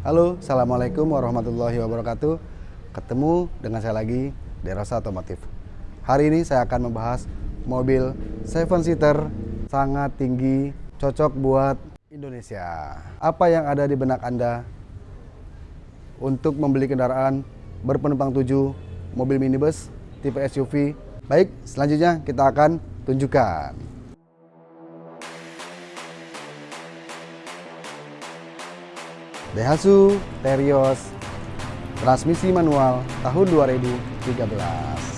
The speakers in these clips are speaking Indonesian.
Halo, Assalamualaikum warahmatullahi wabarakatuh. Ketemu dengan saya lagi, Derosa Otomotif. Hari ini saya akan membahas mobil 7 seater sangat tinggi, cocok buat Indonesia. Apa yang ada di benak Anda untuk membeli kendaraan berpenumpang tujuh, mobil minibus, tipe SUV? Baik, selanjutnya kita akan tunjukkan. Daihatsu Terios transmisi manual tahun 2013.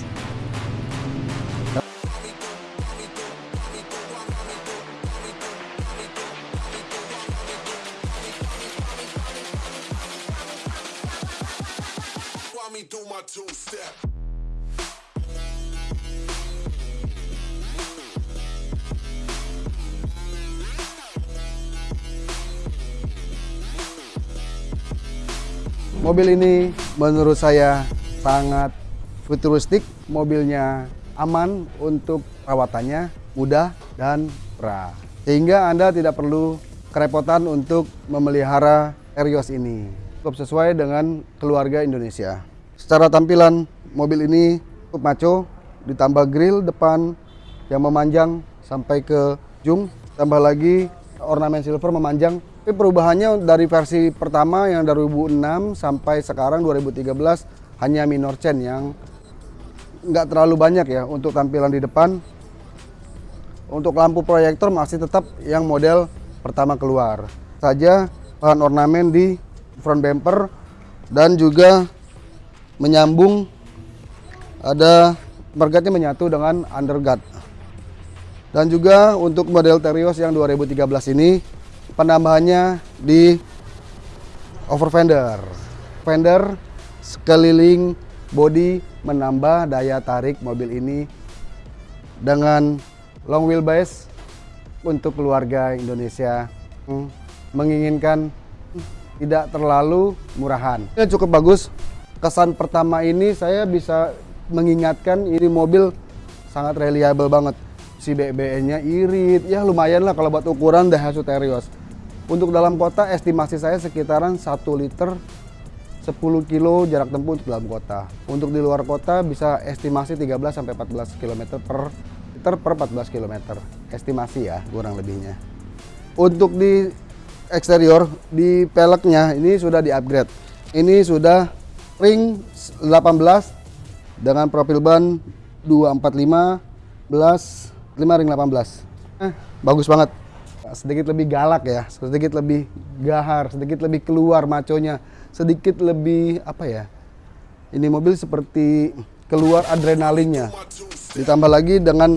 Mobil ini menurut saya sangat futuristik, mobilnya aman untuk perawatannya, mudah dan murah. Sehingga Anda tidak perlu kerepotan untuk memelihara Terios ini. Cukup sesuai dengan keluarga Indonesia. Secara tampilan mobil ini cukup maco, ditambah grill depan yang memanjang sampai ke jung, tambah lagi ornamen silver memanjang tapi perubahannya dari versi pertama yang dari 2006 sampai sekarang 2013 hanya minor change yang nggak terlalu banyak ya untuk tampilan di depan. Untuk lampu proyektor masih tetap yang model pertama keluar. Saja bahan ornamen di front bumper dan juga menyambung ada mergatnya menyatu dengan underguard. Dan juga untuk model Terios yang 2013 ini penambahannya di over fender. Fender sekeliling body menambah daya tarik mobil ini dengan long wheelbase untuk keluarga Indonesia hmm, menginginkan tidak terlalu murahan. Ini cukup bagus. Kesan pertama ini saya bisa mengingatkan ini mobil sangat reliable banget. Si BBN-nya irit, ya lumayan lah kalau buat ukuran Daihatsu Terios. Untuk dalam kota estimasi saya sekitaran 1 liter 10 kilo jarak tempuh untuk dalam kota. Untuk di luar kota bisa estimasi 13 sampai 14 km per liter per 14 km. Estimasi ya kurang lebihnya. Untuk di eksterior di peleknya ini sudah di-upgrade. Ini sudah ring 18 dengan profil ban 245 belas 5 ring 18. Eh, bagus banget sedikit lebih galak ya, sedikit lebih gahar, sedikit lebih keluar maconya, sedikit lebih apa ya? Ini mobil seperti keluar adrenalinnya. Ditambah lagi dengan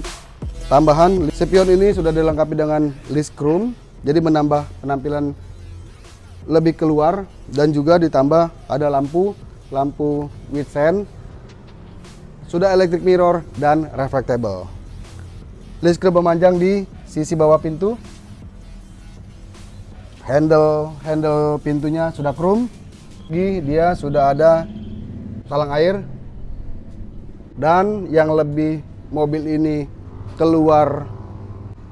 tambahan spion ini sudah dilengkapi dengan list chrome, jadi menambah penampilan lebih keluar dan juga ditambah ada lampu lampu with sand sudah electric mirror dan reflectable. List chrome memanjang di sisi bawah pintu. Handle handle pintunya sudah chrome dia sudah ada talang air. Dan yang lebih mobil ini keluar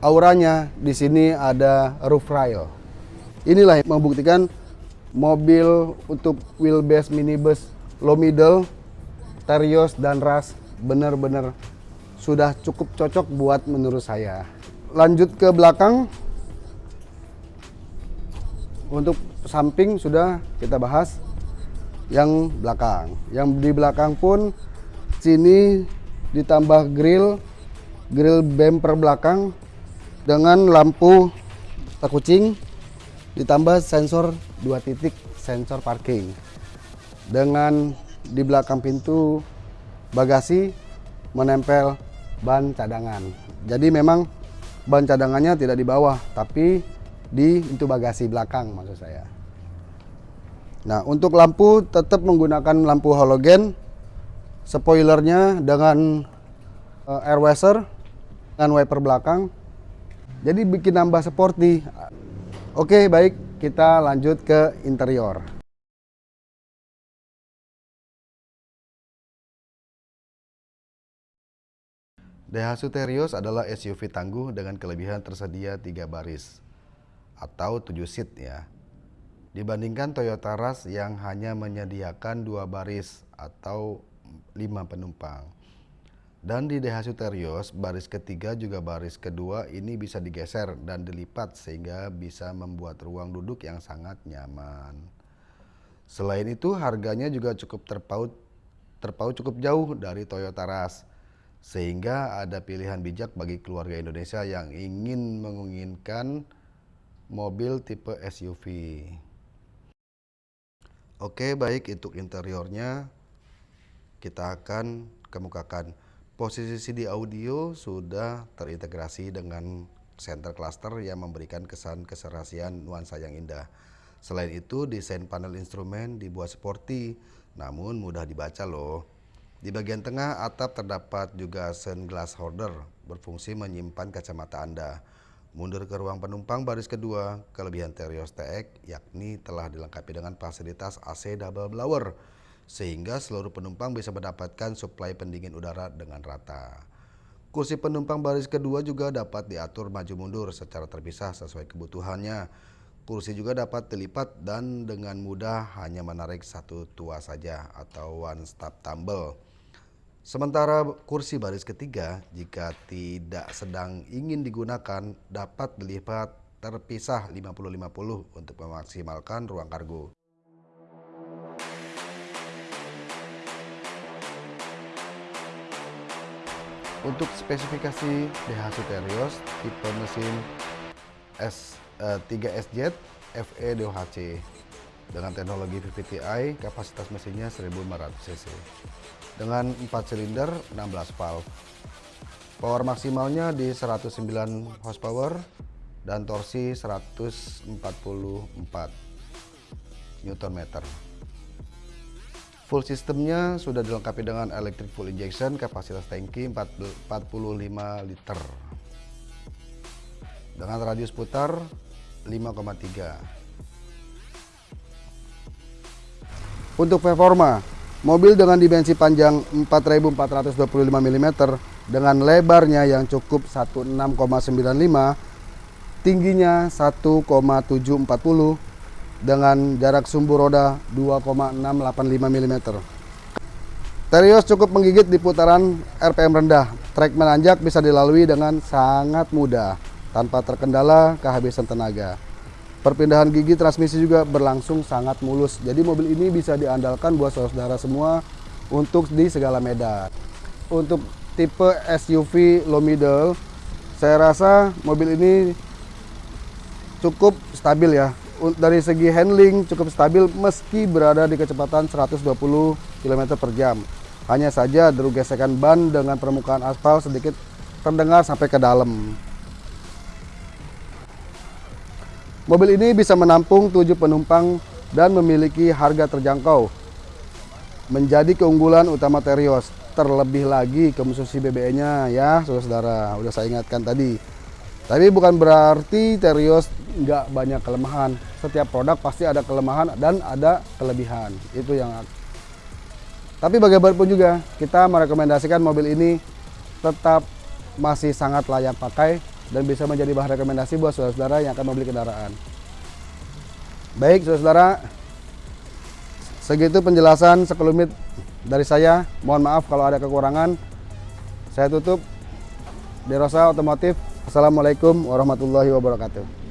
auranya di sini ada roof rail. Inilah yang membuktikan mobil untuk wheelbase minibus low middle Terios dan Ras benar-benar sudah cukup cocok buat menurut saya. Lanjut ke belakang. Untuk samping sudah kita bahas yang belakang. Yang di belakang pun sini ditambah grill grill bumper belakang dengan lampu kucing ditambah sensor dua titik sensor parking. Dengan di belakang pintu bagasi menempel ban cadangan jadi memang ban cadangannya tidak di bawah tapi di pintu bagasi belakang maksud saya. Nah, untuk lampu tetap menggunakan lampu halogen. Spoilernya dengan uh, air washer dan wiper belakang. Jadi bikin nambah sporty. Oke, baik, kita lanjut ke interior. Daihatsu Terios adalah SUV tangguh dengan kelebihan tersedia tiga baris atau 7 seat ya. dibandingkan Toyota Rush yang hanya menyediakan dua baris atau lima penumpang. Dan di Daihatsu Terios, baris ketiga juga baris kedua ini bisa digeser dan dilipat sehingga bisa membuat ruang duduk yang sangat nyaman. Selain itu harganya juga cukup terpaut terpaut cukup jauh dari Toyota Rush sehingga ada pilihan bijak bagi keluarga Indonesia yang ingin menginginkan mobil tipe SUV. Oke, baik itu interiornya. Kita akan kemukakan. Posisi CD audio sudah terintegrasi dengan center cluster yang memberikan kesan keserasian nuansa yang indah. Selain itu, desain panel instrumen dibuat sporty, namun mudah dibaca loh. Di bagian tengah atap terdapat juga sunglass holder berfungsi menyimpan kacamata Anda. Mundur ke ruang penumpang baris kedua, kelebihan Terios TX yakni telah dilengkapi dengan fasilitas AC double blower sehingga seluruh penumpang bisa mendapatkan suplai pendingin udara dengan rata. Kursi penumpang baris kedua juga dapat diatur maju mundur secara terpisah sesuai kebutuhannya. Kursi juga dapat dilipat dan dengan mudah hanya menarik satu tua saja atau one stop tumble. Sementara kursi baris ketiga jika tidak sedang ingin digunakan dapat dilipat terpisah 50-50 untuk memaksimalkan ruang kargo. Untuk spesifikasi Daihatsu Terios tipe mesin S, eh, 3SZ FE DOHC dengan teknologi VVTi kapasitas mesinnya 1500 cc dengan 4 silinder 16 valve. Power maksimalnya di 109 horsepower dan torsi 144 Nm. Full sistemnya sudah dilengkapi dengan electric full injection, kapasitas tangki 45 liter. Dengan radius putar 5,3. Untuk performa, mobil dengan dimensi panjang 4425 mm dengan lebarnya yang cukup 16,95 tingginya 1,740 dengan jarak sumbu roda 2,685 mm. Terios cukup menggigit di putaran RPM rendah. Trek menanjak bisa dilalui dengan sangat mudah tanpa terkendala kehabisan tenaga. Perpindahan gigi transmisi juga berlangsung sangat mulus. Jadi mobil ini bisa diandalkan buat saudara semua untuk di segala medan. Untuk tipe SUV low middle, saya rasa mobil ini cukup stabil ya dari segi handling cukup stabil meski berada di kecepatan 120 km per jam. Hanya saja deru gesekan ban dengan permukaan aspal sedikit terdengar sampai ke dalam. Mobil ini bisa menampung 7 penumpang dan memiliki harga terjangkau. Menjadi keunggulan utama Terios. Terlebih lagi konsumsi BBM-nya ya, saudara-saudara. Udah saya ingatkan tadi. Tapi bukan berarti Terios nggak banyak kelemahan. Setiap produk pasti ada kelemahan dan ada kelebihan. Itu yang tapi bagaimanapun juga kita merekomendasikan mobil ini tetap masih sangat layak pakai dan bisa menjadi bahan rekomendasi buat saudara-saudara yang akan membeli kendaraan. Baik saudara-saudara, segitu penjelasan sekelumit dari saya. Mohon maaf kalau ada kekurangan. Saya tutup. Derosa Otomotif Assalamualaikum warahmatullahi wabarakatuh.